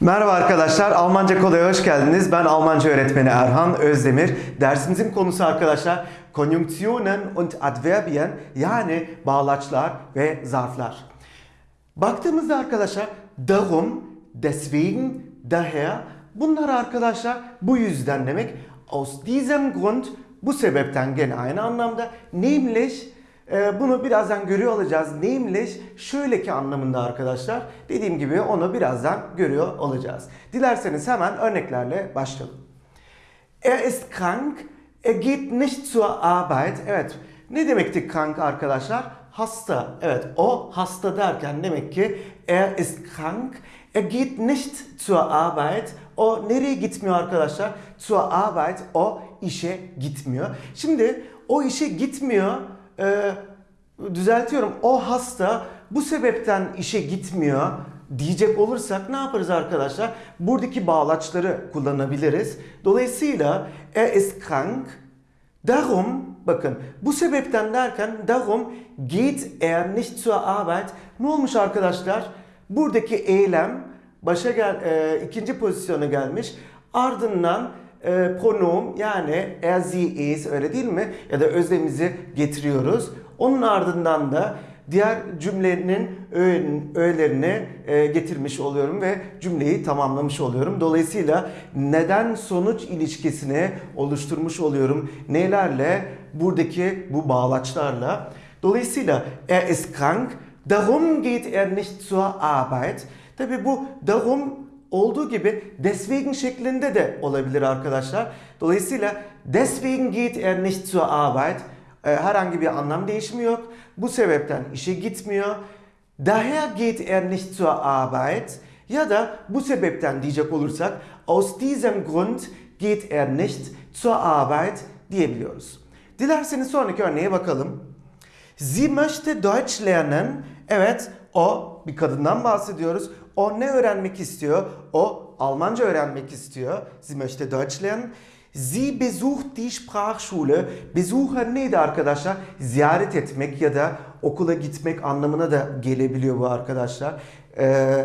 Merhaba arkadaşlar, Almanca Kolay'a hoş geldiniz. Ben Almanca öğretmeni Erhan Özdemir. Dersimizin konusu arkadaşlar Konjunktionen und Adverbien yani bağlaçlar ve zarflar. Baktığımızda arkadaşlar darum, deswegen, daher bunlar arkadaşlar bu yüzden demek. Aus diesem Grund bu sebepten gene aynı anlamda. Nämlich bunu birazdan görüyor olacağız. Nämlich şöyle ki anlamında arkadaşlar. Dediğim gibi onu birazdan görüyor olacağız. Dilerseniz hemen örneklerle başlayalım. Er ist krank, er geht nicht zur Arbeit. Evet, ne demekti krank arkadaşlar? Hasta. Evet, o hasta derken demek ki er ist krank, er geht nicht zur Arbeit. O nereye gitmiyor arkadaşlar? Zur Arbeit, o işe gitmiyor. Şimdi o işe gitmiyor, e, düzeltiyorum, o hasta bu sebepten işe gitmiyor diyecek olursak ne yaparız arkadaşlar? Buradaki bağlaçları kullanabiliriz. Dolayısıyla er ist krank. Darum bakın bu sebepten derken darum geht er nicht zur Arbeit. Ne olmuş arkadaşlar? Buradaki eylem başa gel e, ikinci pozisyona gelmiş. Ardından e, pronom yani er sie is öyle değil mi? Ya da özlemimizi getiriyoruz. Onun ardından da diğer cümlenin öğelerini e, getirmiş oluyorum ve cümleyi tamamlamış oluyorum. Dolayısıyla neden sonuç ilişkisini oluşturmuş oluyorum. Nelerle? Buradaki bu bağlaçlarla. Dolayısıyla er ist krank, darum geht er nicht zur Arbeit. Tabi bu darum olduğu gibi deswegen şeklinde de olabilir arkadaşlar. Dolayısıyla deswegen geht er nicht zur Arbeit. E, herhangi bir anlam değişimi yok. Bu sebepten işe gitmiyor. Daher geht er nicht zur Arbeit. Ya da bu sebepten diyecek olursak aus diesem Grund geht er nicht zur Arbeit diyebiliyoruz. Dilerseniz sonraki örneğe bakalım. Sie möchte Deutsch lernen. Evet, o bir kadından bahsediyoruz. O ne öğrenmek istiyor? O Almanca öğrenmek istiyor. Sie möchte Deutsch lernen. Sie besucht die Sprachschule. Besuchen neydi arkadaşlar? Ziyaret etmek ya da okula gitmek anlamına da gelebiliyor bu arkadaşlar. Ee,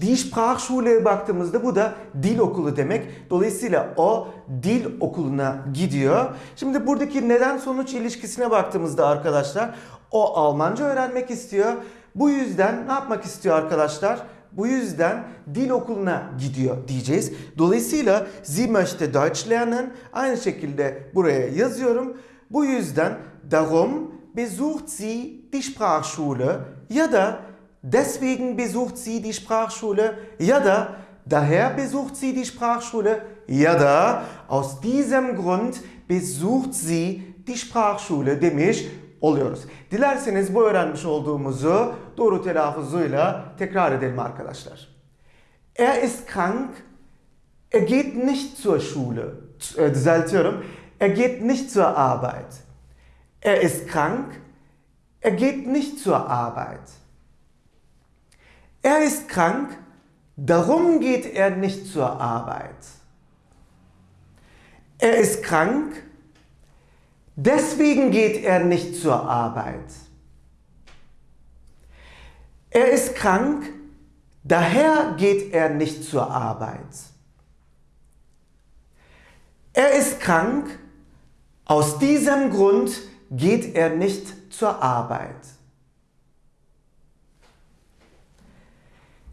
die Sprachschule baktığımızda bu da dil okulu demek. Dolayısıyla o dil okuluna gidiyor. Şimdi buradaki neden sonuç ilişkisine baktığımızda arkadaşlar o Almanca öğrenmek istiyor. Bu yüzden ne yapmak istiyor arkadaşlar? Bu yüzden dil okuluna gidiyor diyeceğiz. Dolayısıyla sie möchte Deutsch lernen. Aynı şekilde buraya yazıyorum. Bu yüzden darum besucht sie die Sprachschule ya da deswegen besucht sie die Sprachschule ya da daher besucht sie die Sprachschule ya da aus diesem Grund besucht sie die Sprachschule demiş oluyoruz. Dilerseniz bu öğrenmiş olduğumuzu doğru telaffuzuyla tekrar edelim arkadaşlar. Er ist krank, er geht nicht zur Schule. Äh, düzeltiyorum. Er geht nicht zur Arbeit. Er ist krank, er geht nicht zur Arbeit. Er ist krank, darum geht er nicht zur Arbeit. Er ist krank, Deswegen geht er nicht zur Arbeit. Er ist krank, daher geht er nicht zur Arbeit. Er ist krank, aus diesem Grund geht er nicht zur Arbeit.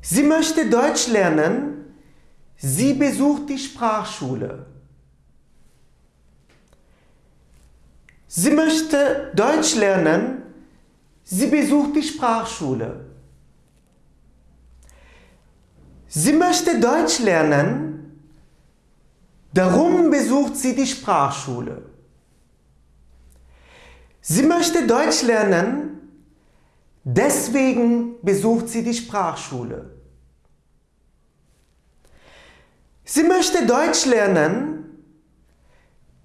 Sie möchte Deutsch lernen, sie besucht die Sprachschule. Sie möchte Deutsch lernen. Sie besucht die Sprachschule. Sie möchte Deutsch lernen. Darum besucht sie die Sprachschule. Sie möchte Deutsch lernen. Deswegen besucht sie die Sprachschule. Sie möchte Deutsch lernen.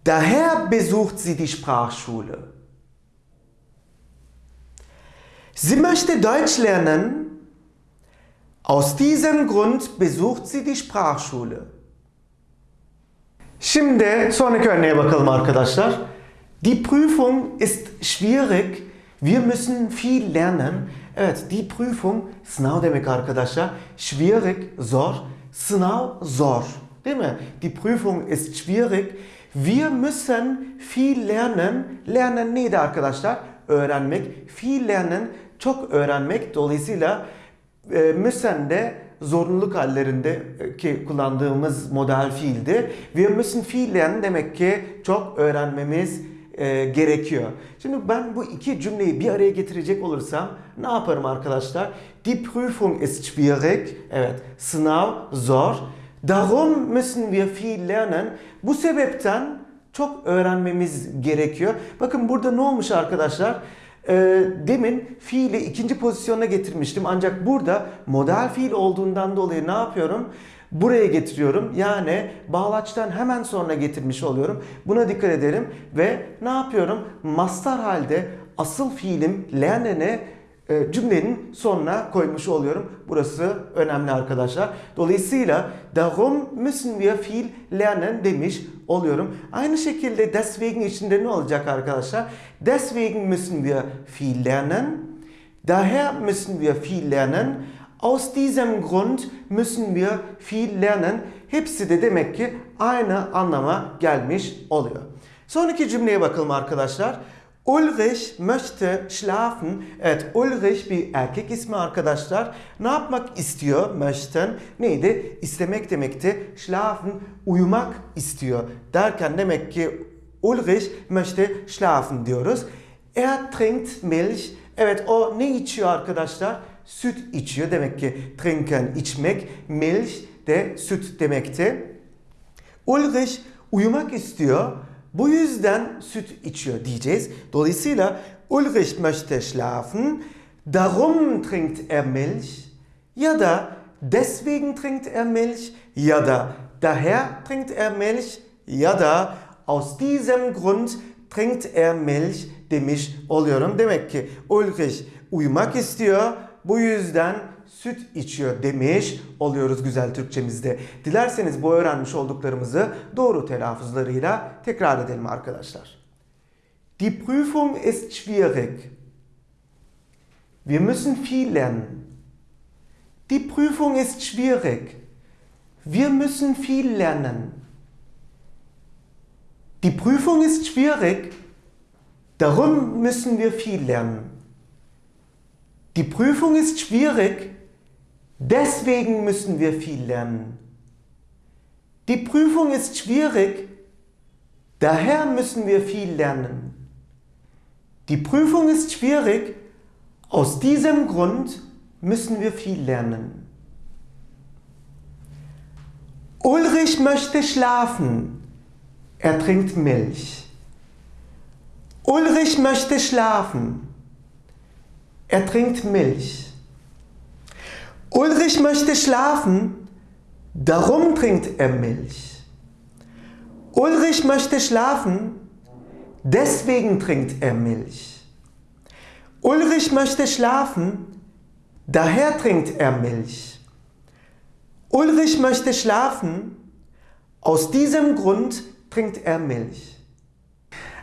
Daher besucht sie die Sprachschule. Sie möchte Deutsch lernen. Aus diesem Grund besucht sie die Sprachschule. Şimdi sonraki örneğe bakalım arkadaşlar. Die Prüfung ist schwierig. Wir müssen viel lernen. Evet, die Prüfung sınav demek arkadaşlar. Schwierig, zor. Sınav zor. Değil mi? Die Prüfung ist schwierig. Wir müssen viel lernen. Lernen neydi arkadaşlar? Öğrenmek. Viel lernen, çok öğrenmek. Dolayısıyla e, müssen de zorunluluk hallerinde e, ki kullandığımız model fiildi. Wir müssen lernen demek ki çok öğrenmemiz e, gerekiyor. Şimdi ben bu iki cümleyi bir araya getirecek olursam ne yaparım arkadaşlar? Die Prüfung ist schwierig. Evet, sınav zor. Darum müssen wir viel lernen. Bu sebepten çok öğrenmemiz gerekiyor. Bakın burada ne olmuş arkadaşlar? Ee, demin fiili ikinci pozisyona getirmiştim. Ancak burada model fiil olduğundan dolayı ne yapıyorum? Buraya getiriyorum. Yani bağlaçtan hemen sonra getirmiş oluyorum. Buna dikkat edelim. Ve ne yapıyorum? Mastar halde asıl fiilim lernene e, cümlenin sonuna koymuş oluyorum. Burası önemli arkadaşlar. Dolayısıyla darum müssen wir viel lernen demiş oluyorum. Aynı şekilde deswegen içinde ne olacak arkadaşlar? Deswegen müssen wir viel lernen. Daher müssen wir viel lernen. Aus diesem Grund müssen wir viel lernen. Hepsi de demek ki aynı anlama gelmiş oluyor. Sonraki cümleye bakalım arkadaşlar. Ulrich möchte schlafen. Evet Ulrich bir erkek ismi arkadaşlar. Ne yapmak istiyor? Möchten neydi? İstemek demekti. Schlafen uyumak istiyor. Derken demek ki Ulrich möchte schlafen diyoruz. Er trinkt Milch. Evet o ne içiyor arkadaşlar? Süt içiyor. Demek ki trinken içmek. Milch de süt demekti. Ulrich uyumak istiyor. Bu yüzden süt içiyor diyeceğiz. Dolayısıyla Ulrich möchte schlafen, darum trinkt er Milch ya da deswegen trinkt er Milch ya da daher trinkt er Milch ya da aus diesem Grund trinkt er Milch demiş oluyorum. Demek ki Ulrich uyumak istiyor. Bu yüzden süt içiyor demiş oluyoruz güzel Türkçemizde. Dilerseniz bu öğrenmiş olduklarımızı doğru telaffuzlarıyla tekrar edelim arkadaşlar. Die Prüfung ist schwierig. Wir müssen viel lernen. Die Prüfung ist schwierig. Wir müssen viel lernen. Die Prüfung ist schwierig. Darum müssen wir viel lernen. Die Prüfung ist schwierig. Deswegen müssen wir viel lernen. Die Prüfung ist schwierig, daher müssen wir viel lernen. Die Prüfung ist schwierig, aus diesem Grund müssen wir viel lernen. Ulrich möchte schlafen, er trinkt Milch. Ulrich möchte schlafen, er trinkt Milch. Ulrich möchte schlafen, darum trinkt er Milch. Ulrich möchte schlafen, deswegen trinkt er Milch. Ulrich möchte schlafen, daher trinkt er Milch. Ulrich möchte schlafen, aus diesem Grund trinkt er Milch.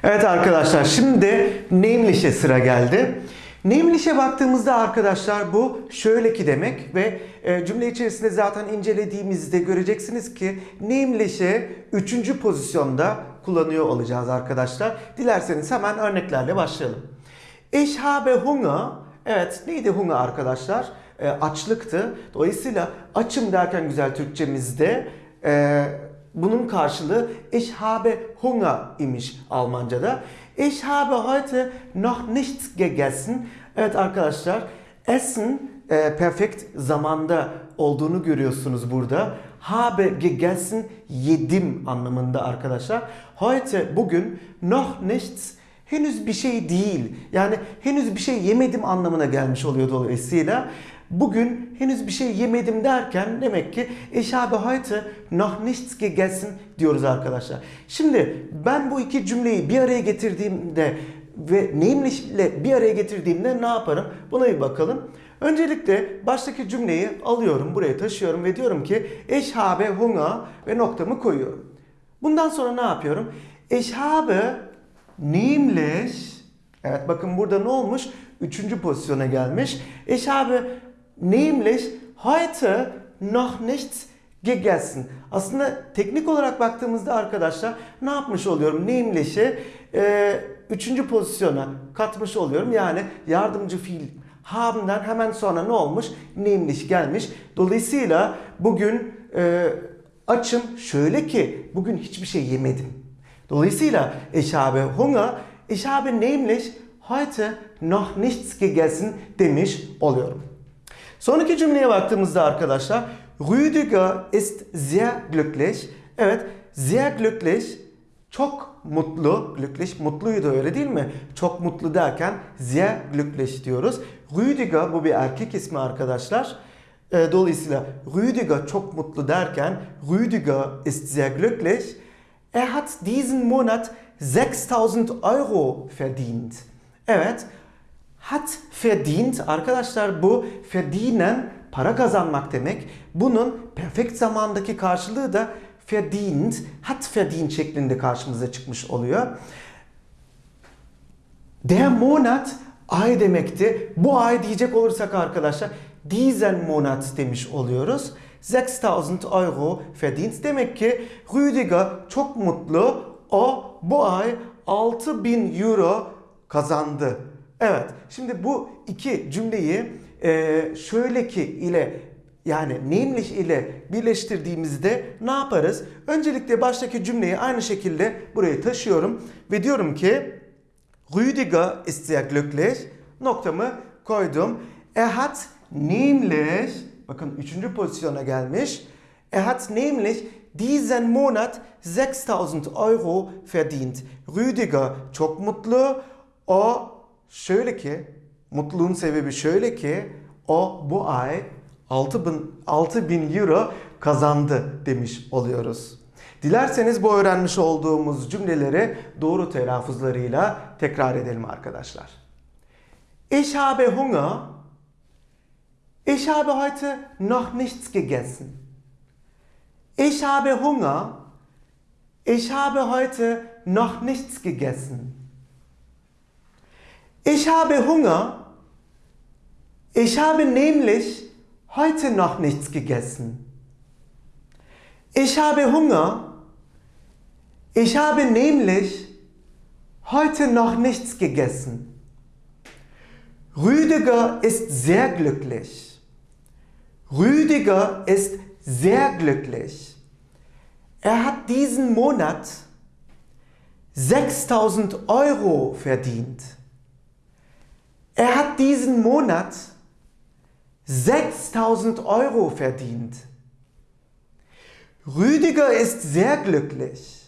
Evet arkadaşlar şimdi nameless'e sıra geldi. Nameless'e baktığımızda arkadaşlar bu şöyle ki demek ve e, cümle içerisinde zaten incelediğimizde göreceksiniz ki nameless'e üçüncü pozisyonda kullanıyor olacağız arkadaşlar. Dilerseniz hemen örneklerle başlayalım. Ich habe Hunger. Evet neydi hunger arkadaşlar? E, açlıktı. Dolayısıyla açım derken güzel Türkçemizde e, bunun karşılığı ich habe Hunger imiş Almanca'da. Ich habe heute noch nichts gegessen. Evet arkadaşlar essen e, perfekt zamanda olduğunu görüyorsunuz burada. Habe gegessen yedim anlamında arkadaşlar. Heute bugün noch nichts henüz bir şey değil. Yani henüz bir şey yemedim anlamına gelmiş oluyor dolayısıyla. Bugün henüz bir şey yemedim derken demek ki ich habe heute noch nichts gegessen diyoruz arkadaşlar. Şimdi ben bu iki cümleyi bir araya getirdiğimde ve ile bir araya getirdiğimde ne yaparım? Buna bir bakalım. Öncelikle baştaki cümleyi alıyorum, buraya taşıyorum ve diyorum ki ich habe Hunger ve noktamı koyuyorum. Bundan sonra ne yapıyorum? Ich habe nämlich Evet bakın burada ne olmuş? üçüncü pozisyona gelmiş. Ich habe nämlich heute noch nichts gegessen. Aslında teknik olarak baktığımızda arkadaşlar ne yapmış oluyorum? Nämlich'i e, üçüncü pozisyona katmış oluyorum. Yani yardımcı fiil haben'den hemen sonra ne olmuş? Nämlich gelmiş. Dolayısıyla bugün e, açım şöyle ki bugün hiçbir şey yemedim. Dolayısıyla ich habe Hunger, ich habe nämlich heute noch nichts gegessen demiş oluyorum. Sonraki cümleye baktığımızda arkadaşlar Rüdiger ist sehr glücklich. Evet, sehr glücklich çok mutlu, glücklich mutluydu öyle değil mi? Çok mutlu derken sehr glücklich diyoruz. Rüdiger bu bir erkek ismi arkadaşlar. E, Dolayısıyla Rüdiger çok mutlu derken Rüdiger ist sehr glücklich. Er hat diesen Monat 6000 Euro verdient. Evet, hat verdient arkadaşlar bu verdienen para kazanmak demek. Bunun perfekt zamandaki karşılığı da verdient, hat verdient şeklinde karşımıza çıkmış oluyor. Der Monat ay demekti. Bu ay diyecek olursak arkadaşlar diesen Monat demiş oluyoruz. 6000 Euro verdient. Demek ki Rüdiger çok mutlu. O bu ay 6000 Euro kazandı. Evet. Şimdi bu iki cümleyi e, şöyle ki ile yani nämlich ile birleştirdiğimizde ne yaparız? Öncelikle baştaki cümleyi aynı şekilde buraya taşıyorum ve diyorum ki Rüdiger ist sehr glücklich. Noktamı koydum. Er hat nämlich, bakın üçüncü pozisyona gelmiş. Er hat nämlich diesen Monat 6000 Euro verdient. Rüdiger çok mutlu. O şöyle ki, mutluluğun sebebi şöyle ki, o bu ay 6000, 6000 euro kazandı demiş oluyoruz. Dilerseniz bu öğrenmiş olduğumuz cümleleri doğru telaffuzlarıyla tekrar edelim arkadaşlar. Ich habe Hunger. Ich habe heute noch nichts gegessen. Ich habe Hunger. Ich habe heute noch nichts gegessen. Ich habe Hunger. Ich habe nämlich heute noch nichts gegessen. Ich habe Hunger. Ich habe nämlich heute noch nichts gegessen. Rüdiger ist sehr glücklich. Rüdiger ist sehr glücklich. Er hat diesen Monat 6000 Euro verdient. Er hat diesen Monat 6000 Euro verdient. Rüdiger ist sehr glücklich.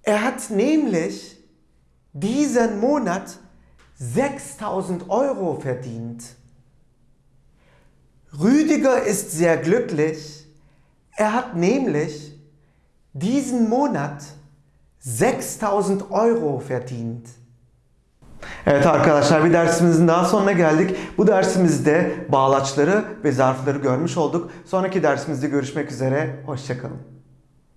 Er hat nämlich diesen Monat 6000 Euro verdient. Rüdiger ist sehr glücklich. Er hat nämlich diesen Monat 6000 Euro verdient. Evet arkadaşlar bir dersimizin daha sonuna geldik. Bu dersimizde bağlaçları ve zarfları görmüş olduk. Sonraki dersimizde görüşmek üzere. Hoşçakalın.